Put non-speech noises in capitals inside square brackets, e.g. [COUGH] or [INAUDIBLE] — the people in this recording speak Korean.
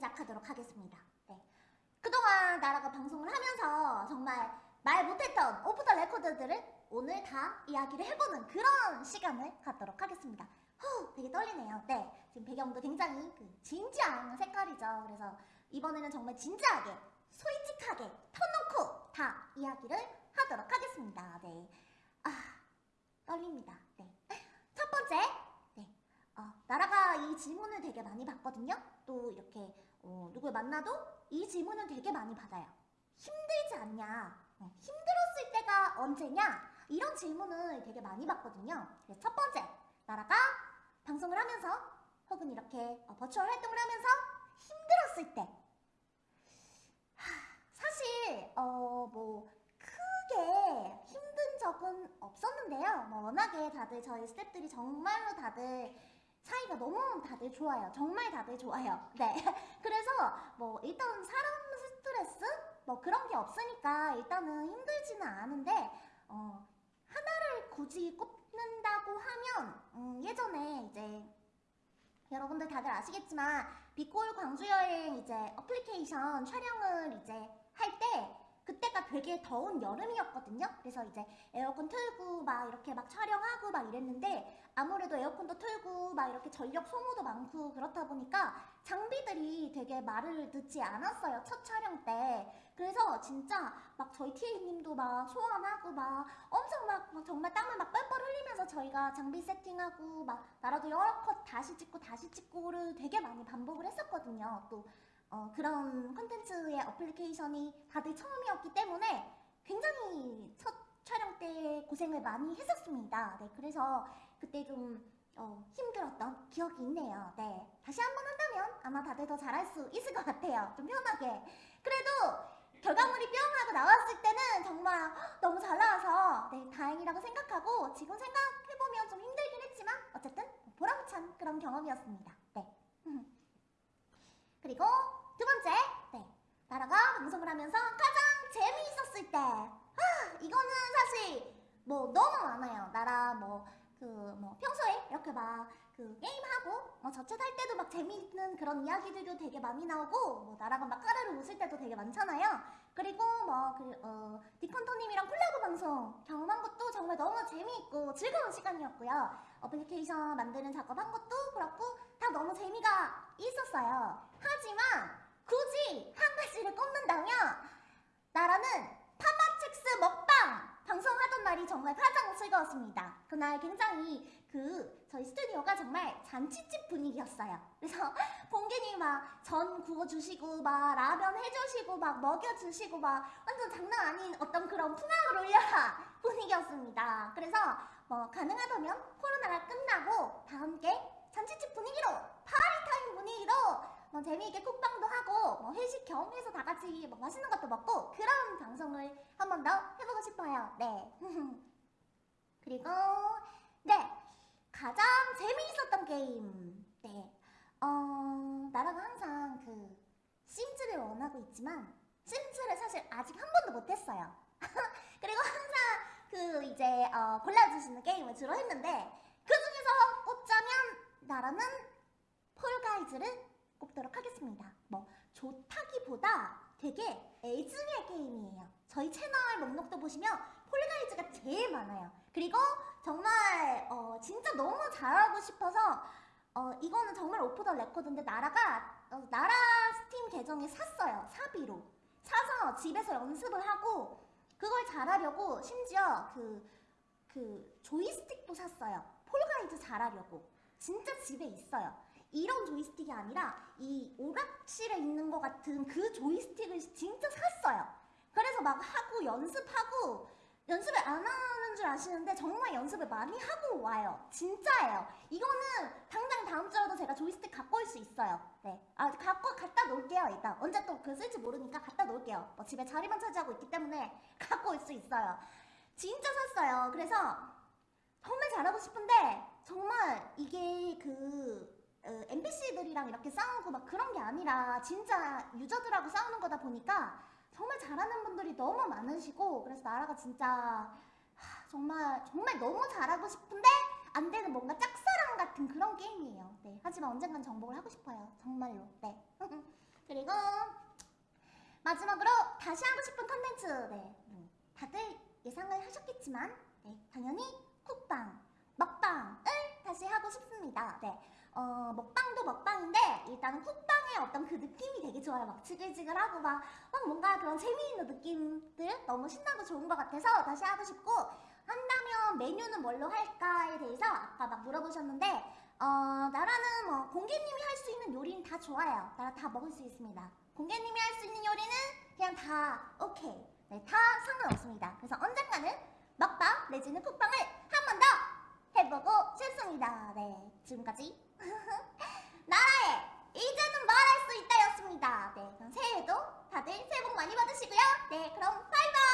시작하도록 하겠습니다. 네. 그동안 나라가 방송을 하면서 정말 말 못했던 오프 더 레코드들을 오늘 다 이야기를 해보는 그런 시간을 갖도록 하겠습니다. 후, 되게 떨리네요. 네, 지금 배경도 굉장히 그 진지한 색깔이죠. 그래서 이번에는 정말 진지하게, 솔직하게 터놓고 다 이야기를 하도록 하겠습니다. 네, 아 떨립니다. 네, 첫 번째, 네, 어, 나라가 이 질문을 되게 많이 받거든요. 또 이렇게 어, 누굴 만나도 이 질문을 되게 많이 받아요. 힘들지 않냐? 어, 힘들었을 때가 언제냐? 이런 질문을 되게 많이 받거든요. 그래서 첫 번째, 나라가 방송을 하면서 혹은 이렇게 어, 버추얼 활동을 하면서 힘들었을 때 하, 사실 어 뭐 크게 힘든 적은 없었는데요. 뭐 워낙에 다들 저희 스태프들이 정말로 다들 사이가 너무 다들 좋아요. 정말 다들 좋아요. [LAUGHS] 네. 그래서 뭐 일단 사람 스트레스 뭐 그런 게 없으니까 일단은 힘들지는 않은데 어 하나를 굳이 꼽는다고 하면 음, 예전에 이제 여러분들 다들 아시겠지만 비골 광주 여행 이제 어플리케이션 촬영을 이제 되게 더운 여름이었거든요. 그래서 이제 에어컨 틀고 막 이렇게 막 촬영하고 막 이랬는데 아무래도 에어컨도 틀고 막 이렇게 전력 소모도 많고 그렇다 보니까 장비들이 되게 말을 듣지 않았어요. 첫 촬영 때. 그래서 진짜 막 저희 TA님도 막 소환하고 막 엄청 막, 막 정말 땀을 막 뻘뻘 흘리면서 저희가 장비 세팅하고 막 나라도 여러 컷 다시 찍고 다시 찍고를 되게 많이 반복을 했었거든요. 또 어, 그런 컨텐츠의 어플리케이션이 다들 처음이었기 때문에 굉장히 첫 촬영 때 고생을 많이 했었습니다. 네, 그래서 그때 좀 어, 힘들었던 기억이 있네요. 네, 다시 한번 한다면 아마 다들 더 잘할 수 있을 것 같아요. 좀 편하게. 그래도 결과물이 뿅 하고 나왔을 때는 정말 너무 잘 나와서 네, 다행이라고 생각하고 지금 생각해보면 좀 힘들긴 했지만 어쨌든 보람찬 그런 경험이었습니다. 네. [LAUGHS] 그리고 두 번째, 네. 나라가 방송을 하면서 가장 재미있었을 때. 아, 이거는 사실 뭐 너무 많아요. 나라 뭐 그 뭐 평소에 이렇게 막 그 게임하고 뭐 저챗 할 때도 막 재미있는 그런 이야기들도 되게 많이 나오고 뭐 나라가 막 까르르 웃을 때도 되게 많잖아요. 그리고 뭐그 어, 디컨토님이랑 콜라보 방송 경험한 것도 정말 너무 재미있고 즐거운 시간이었고요. 어플리케이션 만드는 작업한 것도 그렇고 다 너무 재미가 있었어요. 하지만 굳이 한 가지를 꼽는다면 나라는 파마첵스 먹방 방송하던 날이 정말 가장 즐거웠습니다. 그날 굉장히 그 저희 스튜디오가 정말 잔치집 분위기였어요. 그래서 [LAUGHS] 봉기님 막 전 구워주시고 막 라면 해주시고 막 먹여주시고 막 완전 장난 아닌 어떤 그런 풍악을 올려라 [LAUGHS] 분위기였습니다. 그래서 뭐 가능하다면 코로나가 끝나고 다 함께 잔치집 분위기로 파리타임 분위기로 뭐 재미있게 쿡방도 하고 뭐 회식 겸 해서 다 같이 뭐 맛있는 것도 먹고 그런 방송을 한 번 더 해보고 싶어요. 네. [LAUGHS] 그리고 네 가장 재미있었던 게임 네 어, 나라가 항상 그 심즈를 원하고 있지만 심즈를 사실 아직 한 번도 못했어요. [LAUGHS] 그리고 항상 그 이제 어, 골라주시는 게임을 주로 했는데 그 중에서 꼽자면 나라는 폴가이즈를 꼽도록 하겠습니다. 뭐 좋다기보다 되게 애증의 게임이에요. 저희 채널 목록도 보시면 폴가이즈가 제일 많아요. 그리고 정말 어, 진짜 너무 잘하고 싶어서 어, 이거는 정말 오프 더 레코드인데 나라가 어, 나라 스팀 계정에 샀어요. 사비로 사서 집에서 연습을 하고 그걸 잘하려고 심지어 그, 그 조이스틱도 샀어요. 폴가이즈 잘하려고 진짜 집에 있어요. 이런 조이스틱이 아니라 이 오락실에 있는 것 같은 그 조이스틱을 진짜 샀어요. 그래서 막 하고 연습하고 연습을 안 하는 줄 아시는데 정말 연습을 많이 하고 와요. 진짜예요. 이거는 당장 다음 주라도 제가 조이스틱 갖고 올 수 있어요. 네. 아, 갖고 갖다 놓을게요, 일단. 언제 또 그 쓸지 모르니까 갖다 놓을게요. 뭐 집에 자리만 차지하고 있기 때문에 [LAUGHS] 갖고 올 수 있어요. 진짜 샀어요. 그래서 정말 잘하고 싶은데 정말 이게 그 어, NPC들이랑 이렇게 싸우고 막 그런 게 아니라 진짜 유저들하고 싸우는 거다 보니까 정말 잘하는 분들이 너무 많으시고 그래서 나라가 진짜 하, 정말 정말 너무 잘하고 싶은데 안 되는 뭔가 짝사랑 같은 그런 게임이에요. 네, 하지만 언젠간 정복을 하고 싶어요. 정말로. 네. [LAUGHS] 그리고 마지막으로 다시 하고 싶은 컨텐츠 네, 뭐 다들 예상을 하셨겠지만 네, 당연히 쿡방, 먹방을 다시 하고 싶습니다. 네, 어, 먹방도 먹방인데 일단은 쿡방의 어떤 그 느낌이 되게 좋아요. 막 지글지글하고 막, 막 뭔가 그런 재미있는 느낌들 너무 신나고 좋은 것 같아서 다시 하고 싶고 한다면 메뉴는 뭘로 할까에 대해서 아까 막 물어보셨는데 어, 나라는 뭐 공개님이 할 수 있는 요리는 다 좋아요. 나라 다 먹을 수 있습니다. 공개님이 할 수 있는 요리는 그냥 다 오케이. 네, 다 상관없습니다. 그래서 언젠가는 먹방 내지는 쿡방을 한 번 더 해보고 싶습니다. 네, 지금까지 다들 새해 복 많이 받으시고요. 네, 그럼 바이바이!